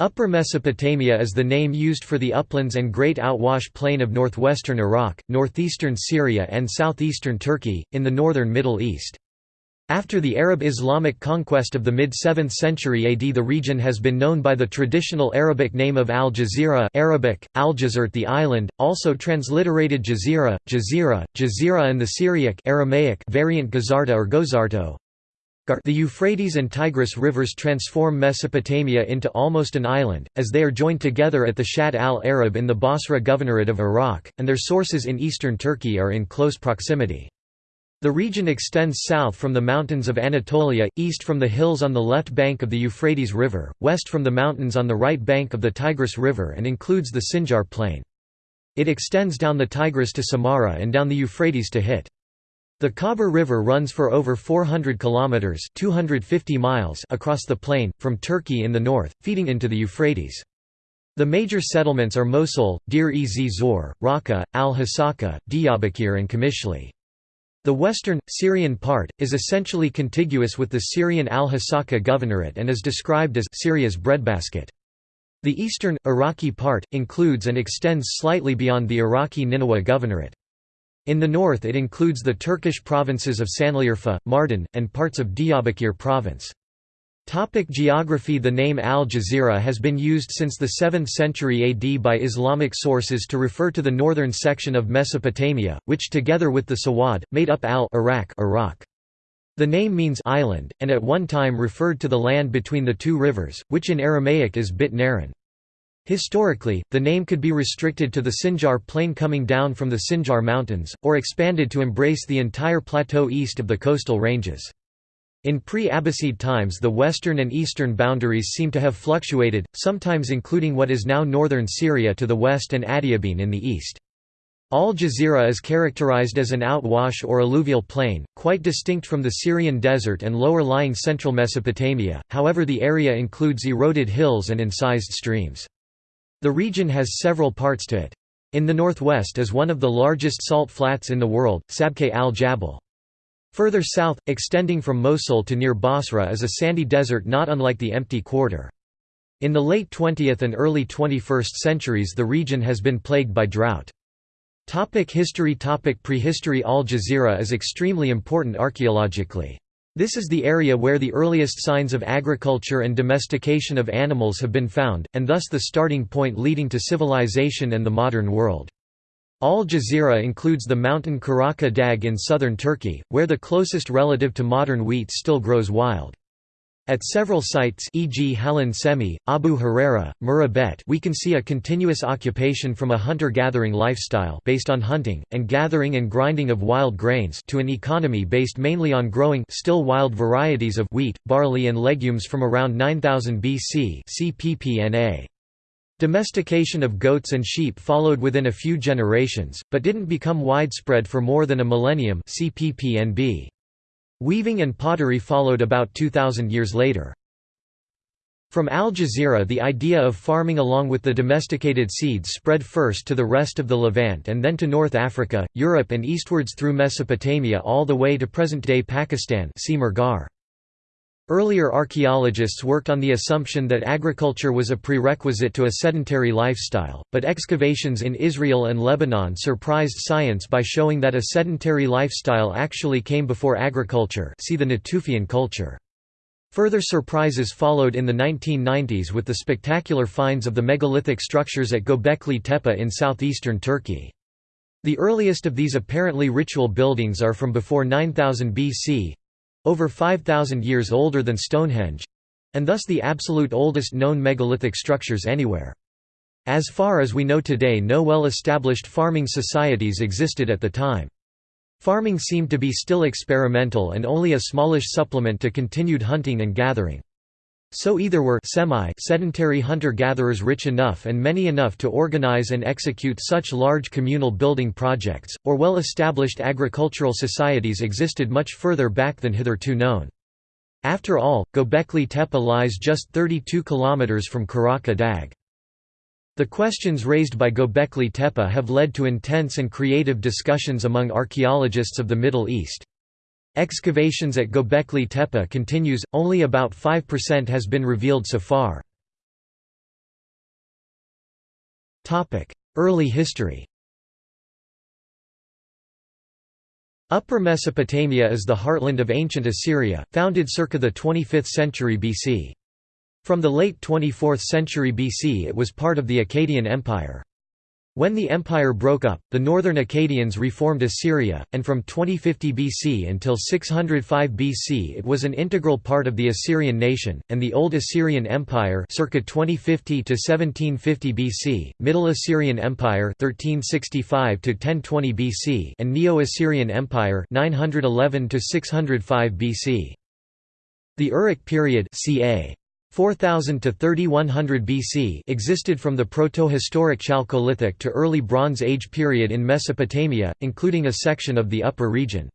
Upper Mesopotamia is the name used for the uplands and Great Outwash Plain of northwestern Iraq, northeastern Syria and southeastern Turkey, in the northern Middle East. After the Arab-Islamic conquest of the mid-7th century AD the region has been known by the traditional Arabic name of Al Jazeera Arabic, Al the island, also transliterated Jazira, Jazira, Jazira and the Syriac Aramaic variant Gazarta or Gozarto, the Euphrates and Tigris rivers transform Mesopotamia into almost an island, as they are joined together at the Shatt al-Arab in the Basra Governorate of Iraq, and their sources in eastern Turkey are in close proximity. The region extends south from the mountains of Anatolia, east from the hills on the left bank of the Euphrates River, west from the mountains on the right bank of the Tigris River and includes the Sinjar Plain. It extends down the Tigris to Samarra and down the Euphrates to Hit. The Khabur River runs for over 400 kilometers (250 miles) across the plain from Turkey in the north, feeding into the Euphrates. The major settlements are Mosul, Deir-ez-Zor, Raqqa, al-Hasaka, Diyarbakir and Qamishli. The western, Syrian part, is essentially contiguous with the Syrian al-Hasaka governorate and is described as Syria's breadbasket. The eastern, Iraqi part, includes and extends slightly beyond the Iraqi Nineveh governorate. In the north it includes the Turkish provinces of Sanliurfa, Mardin, and parts of Diyarbakir province. Topic geography The name Al Jazeera has been used since the 7th century AD by Islamic sources to refer to the northern section of Mesopotamia, which together with the Sawad, made up Al Iraq, Iraq. The name means island, and at one time referred to the land between the two rivers, which in Aramaic is Bit Naran. Historically, the name could be restricted to the Sinjar plain coming down from the Sinjar Mountains, or expanded to embrace the entire plateau east of the coastal ranges. In pre-Abbasid times the western and eastern boundaries seem to have fluctuated, sometimes including what is now northern Syria to the west and Adiabene in the east. Al Jazeera is characterized as an outwash or alluvial plain, quite distinct from the Syrian desert and lower-lying central Mesopotamia, however the area includes eroded hills and incised streams. The region has several parts to it. In the northwest is one of the largest salt flats in the world, Sabkhe al-Jabal. Further south, extending from Mosul to near Basra is a sandy desert not unlike the empty quarter. In the late 20th and early 21st centuries the region has been plagued by drought. Topic history Topic Prehistory Al Jazeera is extremely important archaeologically. This is the area where the earliest signs of agriculture and domestication of animals have been found, and thus the starting point leading to civilization and the modern world. Al Jazeera includes the mountain Karaca Dağ in southern Turkey, where the closest relative to modern wheat still grows wild. At several sites e.g. Hallan Çemi, Abu Hureyra, Mureybet we can see a continuous occupation from a hunter-gathering lifestyle based on hunting, and gathering and grinding of wild grains to an economy based mainly on growing still wild varieties of wheat, barley and legumes from around 9000 BC CPPNA. Domestication of goats and sheep followed within a few generations, but didn't become widespread for more than a millennium CPPNB. Weaving and pottery followed about 2,000 years later. From Al Jazeera the idea of farming along with the domesticated seeds spread first to the rest of the Levant and then to North Africa, Europe and eastwards through Mesopotamia all the way to present-day Pakistan see Mehrgarh. Earlier archaeologists worked on the assumption that agriculture was a prerequisite to a sedentary lifestyle, but excavations in Israel and Lebanon surprised science by showing that a sedentary lifestyle actually came before agriculture see the Natufian culture. Further surprises followed in the 1990s with the spectacular finds of the megalithic structures at Göbekli Tepe in southeastern Turkey. The earliest of these apparently ritual buildings are from before 9000 BC, over 5,000 years older than Stonehenge—and thus the absolute oldest known megalithic structures anywhere. As far as we know today no well-established farming societies existed at the time. Farming seemed to be still experimental and only a smallish supplement to continued hunting and gathering. So either were semi-sedentary hunter-gatherers rich enough and many enough to organize and execute such large communal building projects, or well-established agricultural societies existed much further back than hitherto known. After all, Göbekli Tepe lies just 32 kilometers from Karaca Dağ. The questions raised by Göbekli Tepe have led to intense and creative discussions among archaeologists of the Middle East. Excavations at Göbekli Tepe continues, only about 5% has been revealed so far. Early history Upper Mesopotamia is the heartland of ancient Assyria, founded circa the 25th century BC. From the late 24th century BC it was part of the Akkadian Empire. When the empire broke up, the northern Akkadians reformed Assyria, and from 2050 BC until 605 BC it was an integral part of the Assyrian nation, and the Old Assyrian Empire circa 2050 to 1750 BC, Middle Assyrian Empire 1365 to 1020 BC, and Neo-Assyrian Empire 911 to 605 BC. The Uruk period ca. 4000 to 3100 BC existed from the protohistoric Chalcolithic to early Bronze Age period in Mesopotamia, including a section of the upper region.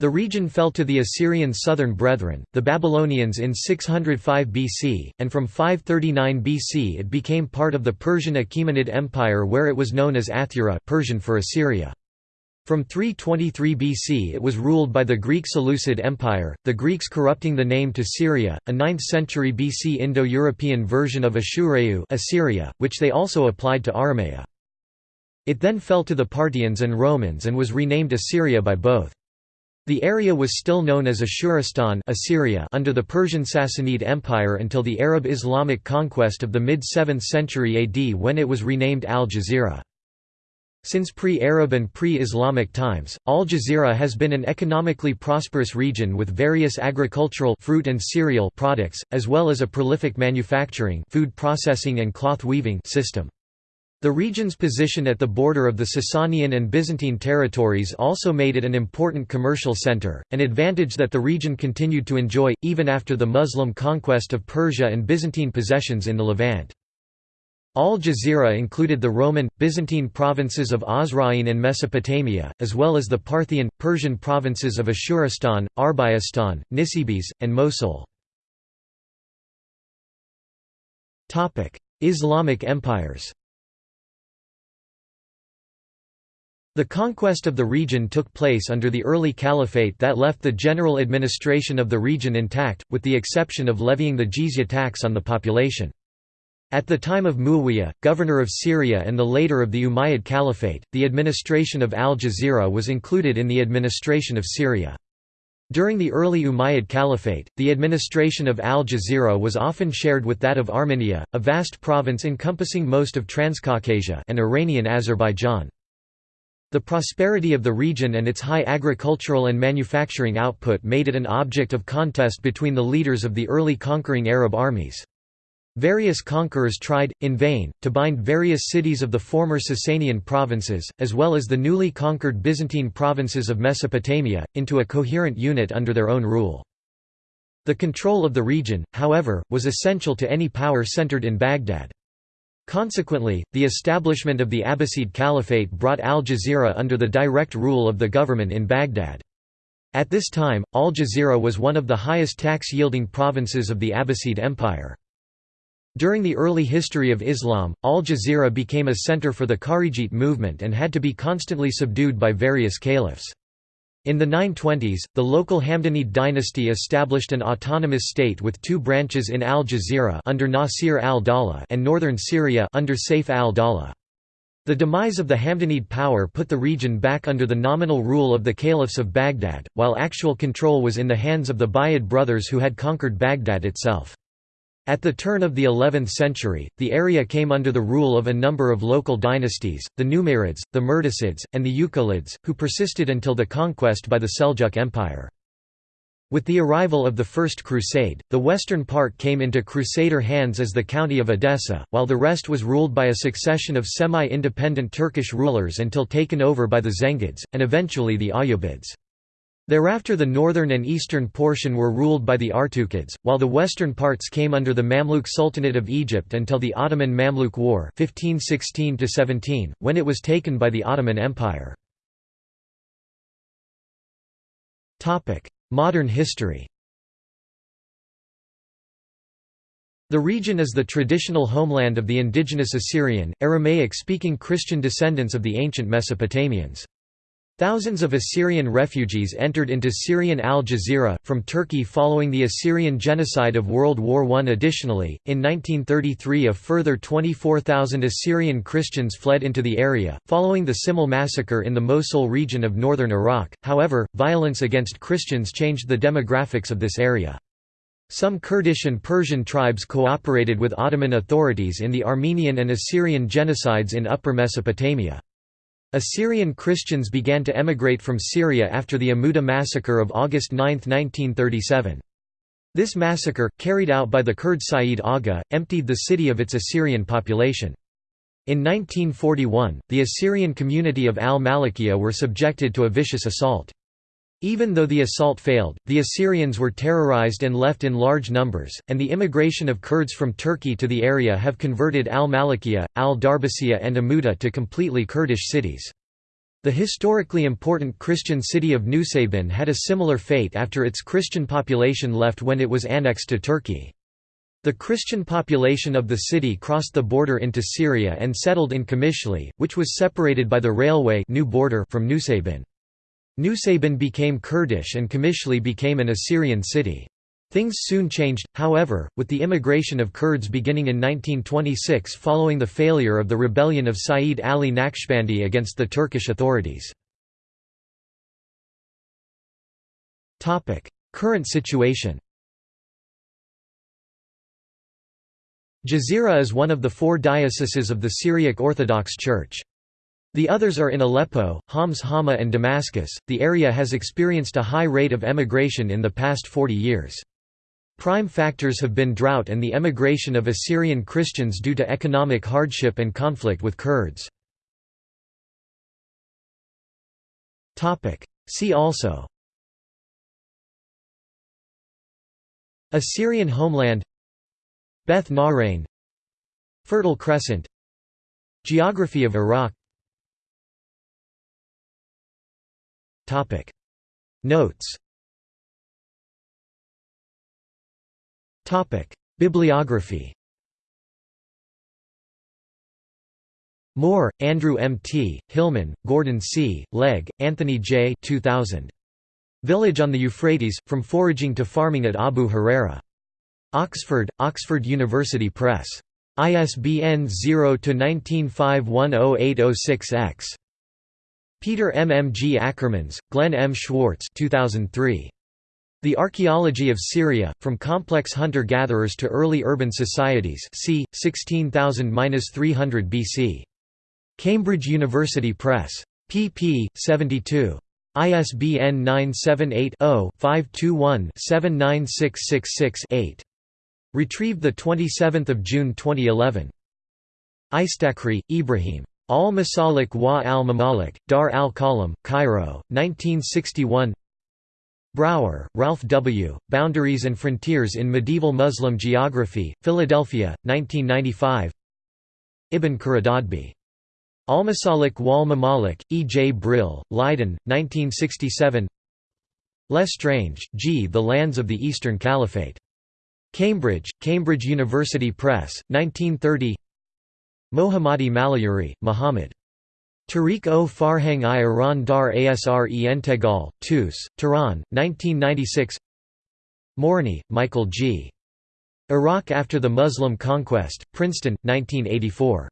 The region fell to the Assyrian southern brethren, the Babylonians in 605 BC, and from 539 BC it became part of the Persian Achaemenid Empire where it was known as Athura Persian for Assyria. From 323 BC it was ruled by the Greek Seleucid Empire, the Greeks corrupting the name to Syria, a 9th century BC Indo-European version of Ashureu Assyria, which they also applied to Aramea. It then fell to the Parthians and Romans and was renamed Assyria by both. The area was still known as Ashuristan Assyria under the Persian Sassanid Empire until the Arab Islamic conquest of the mid-7th century AD when it was renamed Al-Jazira. Since pre-Arab and pre-Islamic times, Al Jazeera has been an economically prosperous region with various agricultural fruit and cereal products, as well as a prolific manufacturing food processing and cloth weaving system. The region's position at the border of the Sasanian and Byzantine territories also made it an important commercial center, an advantage that the region continued to enjoy, even after the Muslim conquest of Persia and Byzantine possessions in the Levant. Al Jazeera included the Roman, Byzantine provinces of Osroene and Mesopotamia, as well as the Parthian, Persian provinces of Ashuristan, Arbaistan, Nisibis, and Mosul. Islamic empires The conquest of the region took place under the early caliphate that left the general administration of the region intact, with the exception of levying the jizya tax on the population. At the time of Muawiyah, governor of Syria and the later of the Umayyad Caliphate, the administration of Al Jazeera was included in the administration of Syria. During the early Umayyad Caliphate, the administration of Al Jazeera was often shared with that of Armenia, a vast province encompassing most of Transcaucasia and Iranian Azerbaijan. The prosperity of the region and its high agricultural and manufacturing output made it an object of contest between the leaders of the early conquering Arab armies. Various conquerors tried, in vain, to bind various cities of the former Sasanian provinces, as well as the newly conquered Byzantine provinces of Mesopotamia, into a coherent unit under their own rule. The control of the region, however, was essential to any power centered in Baghdad. Consequently, the establishment of the Abbasid Caliphate brought Al Jazeera under the direct rule of the government in Baghdad. At this time, Al Jazeera was one of the highest tax-yielding provinces of the Abbasid Empire. During the early history of Islam, Al Jazeera became a center for the Kharijite movement and had to be constantly subdued by various caliphs. In the 920s, the local Hamdanid dynasty established an autonomous state with two branches in Al Jazeera under Nasir al-Dawla and northern Syria under Saif al-Dawla. The demise of the Hamdanid power put the region back under the nominal rule of the caliphs of Baghdad, while actual control was in the hands of the Buyid brothers who had conquered Baghdad itself. At the turn of the 11th century, the area came under the rule of a number of local dynasties, the Numayrids, the Mirdasids, and the Uqaylids, who persisted until the conquest by the Seljuk Empire. With the arrival of the First Crusade, the western part came into Crusader hands as the county of Edessa, while the rest was ruled by a succession of semi-independent Turkish rulers until taken over by the Zengids, and eventually the Ayyubids. Thereafter the northern and eastern portion were ruled by the Artukids, while the western parts came under the Mamluk Sultanate of Egypt until the Ottoman–Mamluk War 1516 when it was taken by the Ottoman Empire. Modern history The region is the traditional homeland of the indigenous Assyrian, Aramaic-speaking Christian descendants of the ancient Mesopotamians. Thousands of Assyrian refugees entered into Syrian Al Jazeera, from Turkey following the Assyrian genocide of World War I. Additionally, in 1933 a further 24,000 Assyrian Christians fled into the area, following the Simele massacre in the Mosul region of northern Iraq, however, violence against Christians changed the demographics of this area. Some Kurdish and Persian tribes cooperated with Ottoman authorities in the Armenian and Assyrian genocides in Upper Mesopotamia. Assyrian Christians began to emigrate from Syria after the Amuda massacre of August 9, 1937. This massacre, carried out by the Kurd Sayyid Aga, emptied the city of its Assyrian population. In 1941, the Assyrian community of al-Malikiya were subjected to a vicious assault. Even though the assault failed, the Assyrians were terrorized and left in large numbers, and the immigration of Kurds from Turkey to the area have converted al-Malikiya, al-Darbasiya and Amuda to completely Kurdish cities. The historically important Christian city of Nusaybin had a similar fate after its Christian population left when it was annexed to Turkey. The Christian population of the city crossed the border into Syria and settled in Qamishli, which was separated by the railway new border from Nusaybin. Nusaybin became Kurdish and Qamishli became an Assyrian city. Things soon changed, however, with the immigration of Kurds beginning in 1926 following the failure of the rebellion of Sayyid Ali Naqshbandi against the Turkish authorities. Current situation Jazeera is one of the four dioceses of the Syriac Orthodox Church. The others are in Aleppo, Homs Hama and Damascus. The area has experienced a high rate of emigration in the past 40 years. Prime factors have been drought and the emigration of Assyrian Christians due to economic hardship and conflict with Kurds. See also Assyrian homeland Beth Nahrain Fertile Crescent Geography of Iraq Topic Notes Topic Bibliography Moore, Andrew M. T., Hillman, Gordon C., Legg, Anthony J. 2000. Village on the Euphrates, From Foraging to Farming at Abu Hureyra. Oxford, Oxford University Press. ISBN 0-19510806-X. Peter M. M. G. Akkermans, Glenn M. Schwartz 2003. The Archaeology of Syria, From Complex Hunter-Gatherers to Early Urban Societies c. 16,000–300 BC. Cambridge University Press. pp. 72. ISBN 978-0-521-79666-8. Retrieved 27 June 2011. Istakhri, Ibrahim. Al-Masalik wa al-Mamalik, Dar al-Qalam, Cairo, 1961 Brauer, Ralph W., Boundaries and Frontiers in Medieval Muslim Geography, Philadelphia, 1995 Ibn Khordadbeh. Al-Masalik wal Mamalik, E. J. Brill, Leiden, 1967 Le Strange, G. The Lands of the Eastern Caliphate. Cambridge, Cambridge University Press, 1930 Mohammadi Malayeri, Muhammad. Tariq o Farhang i Iran dar Asre Entegal, Tus, Tehran, 1996 Morony, Michael G. Iraq after the Muslim conquest, Princeton, 1984.